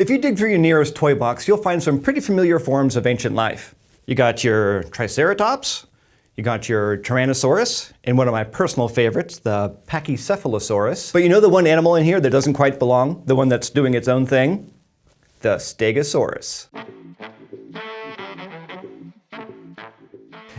If you dig through your nearest toy box, you'll find some pretty familiar forms of ancient life. You got your Triceratops, you got your Tyrannosaurus, and one of my personal favorites, the Pachycephalosaurus. But you know the one animal in here that doesn't quite belong? The one that's doing its own thing? The Stegosaurus.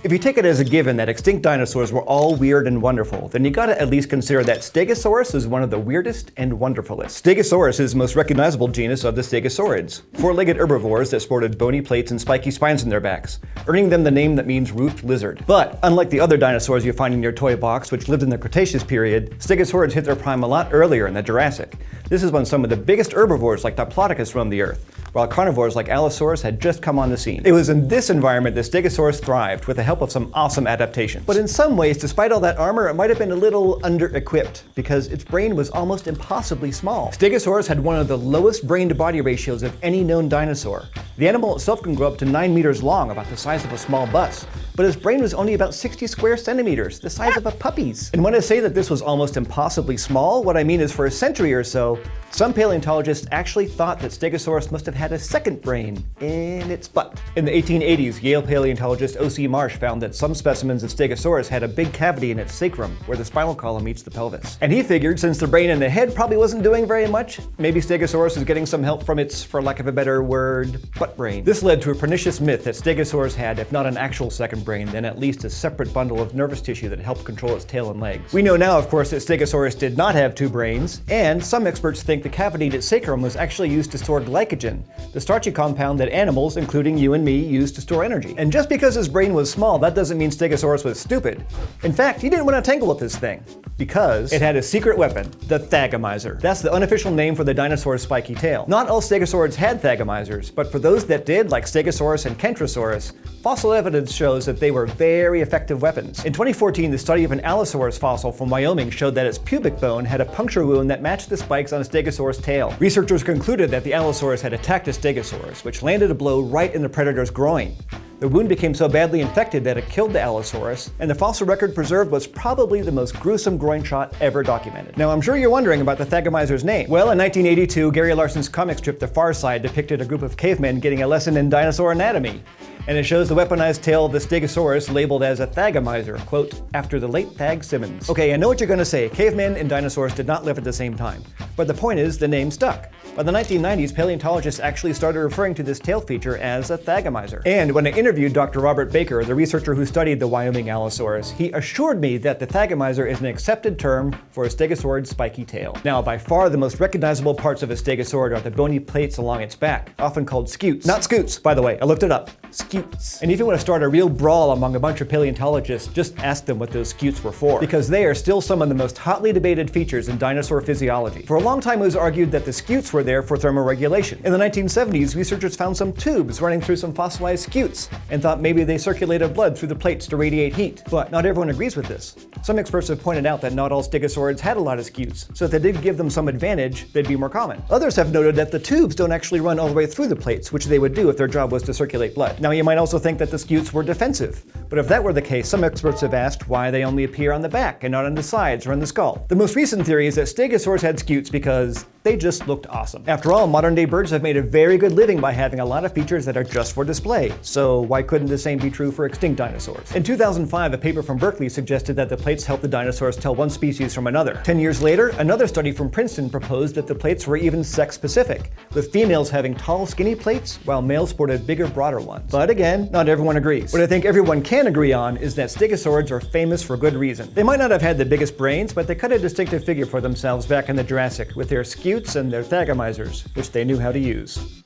If you take it as a given that extinct dinosaurs were all weird and wonderful, then you gotta at least consider that Stegosaurus is one of the weirdest and wonderfulest. Stegosaurus is the most recognizable genus of the Stegosaurids, four-legged herbivores that sported bony plates and spiky spines in their backs, earning them the name that means roofed lizard. But unlike the other dinosaurs you find in your toy box, which lived in the Cretaceous period, Stegosaurids hit their prime a lot earlier in the Jurassic. This is when some of the biggest herbivores like Diplodocus roamed the Earth, while carnivores like Allosaurus had just come on the scene. It was in this environment that Stegosaurus thrived with the help of some awesome adaptations. But in some ways, despite all that armor, it might have been a little under-equipped because its brain was almost impossibly small. Stegosaurus had one of the lowest brain-to-body ratios of any known dinosaur. The animal itself can grow up to 9 meters long, about the size of a small bus, but his brain was only about 60 square centimeters, the size of a puppy's. And when I say that this was almost impossibly small, what I mean is for a century or so, some paleontologists actually thought that Stegosaurus must have had a second brain in its butt. In the 1880s, Yale paleontologist O.C. Marsh found that some specimens of Stegosaurus had a big cavity in its sacrum, where the spinal column meets the pelvis. And he figured since the brain and the head probably wasn't doing very much, maybe Stegosaurus is getting some help from its, for lack of a better word, butt brain. This led to a pernicious myth that Stegosaurus had, if not an actual second brain, then at least a separate bundle of nervous tissue that helped control its tail and legs. We know now, of course, that Stegosaurus did not have two brains, and some experts think the cavity in its sacrum was actually used to store glycogen, the starchy compound that animals, including you and me, use to store energy. And just because his brain was small, that doesn't mean Stegosaurus was stupid. In fact, he didn't want to tangle with this thing, because it had a secret weapon, the Thagomizer. That's the unofficial name for the dinosaur's spiky tail. Not all stegosaurids had Thagomizers, but for those that did, like Stegosaurus and Kentrosaurus, fossil evidence shows that they were very effective weapons. In 2014, the study of an Allosaurus fossil from Wyoming showed that its pubic bone had a puncture wound that matched the spikes on a stegosaurus tail. Researchers concluded that the Allosaurus had attacked a stegosaurus, which landed a blow right in the predator's groin. The wound became so badly infected that it killed the Allosaurus, and the fossil record preserved was probably the most gruesome groin shot ever documented. Now I'm sure you're wondering about the Thagomizer's name. Well, in 1982, Gary Larson's comic strip The Far Side depicted a group of cavemen getting a lesson in dinosaur anatomy and it shows the weaponized tail of the Stegosaurus labeled as a Thagomizer, quote, after the late Thag Simmons. Okay, I know what you're gonna say, cavemen and dinosaurs did not live at the same time, but the point is the name stuck. By the 1990s, paleontologists actually started referring to this tail feature as a Thagomizer. And when I interviewed Dr. Robert Bakker, the researcher who studied the Wyoming Allosaurus, he assured me that the Thagomizer is an accepted term for a stegosaurid's spiky tail. Now, by far the most recognizable parts of a stegosaurid are the bony plates along its back, often called scutes. Not scoots, by the way, I looked it up. Scutes. And if you want to start a real brawl among a bunch of paleontologists, just ask them what those scutes were for, because they are still some of the most hotly debated features in dinosaur physiology. For a long time it was argued that the scutes were were there for thermoregulation. In the 1970s, researchers found some tubes running through some fossilized scutes and thought maybe they circulated blood through the plates to radiate heat. But not everyone agrees with this. Some experts have pointed out that not all stegosaurids had a lot of scutes, so if they did give them some advantage, they'd be more common. Others have noted that the tubes don't actually run all the way through the plates, which they would do if their job was to circulate blood. Now you might also think that the scutes were defensive, but if that were the case, some experts have asked why they only appear on the back and not on the sides or on the skull. The most recent theory is that stegosaurs had scutes because they just looked awesome. After all, modern day birds have made a very good living by having a lot of features that are just for display, so why couldn't the same be true for extinct dinosaurs? In 2005, a paper from Berkeley suggested that the plates helped the dinosaurs tell one species from another. Ten years later, another study from Princeton proposed that the plates were even sex-specific, with females having tall, skinny plates, while males sported bigger, broader ones. But again, not everyone agrees. What I think everyone can agree on is that stegosaurids are famous for good reason. They might not have had the biggest brains, but they cut a distinctive figure for themselves back in the Jurassic, with their scutes and their Thagomizers, which they knew how to use.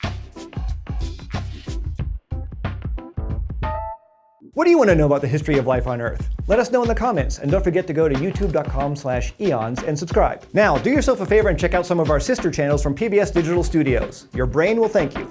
What do you want to know about the history of life on Earth? Let us know in the comments, and don't forget to go to youtube.com slash eons and subscribe. Now, do yourself a favor and check out some of our sister channels from PBS Digital Studios. Your brain will thank you.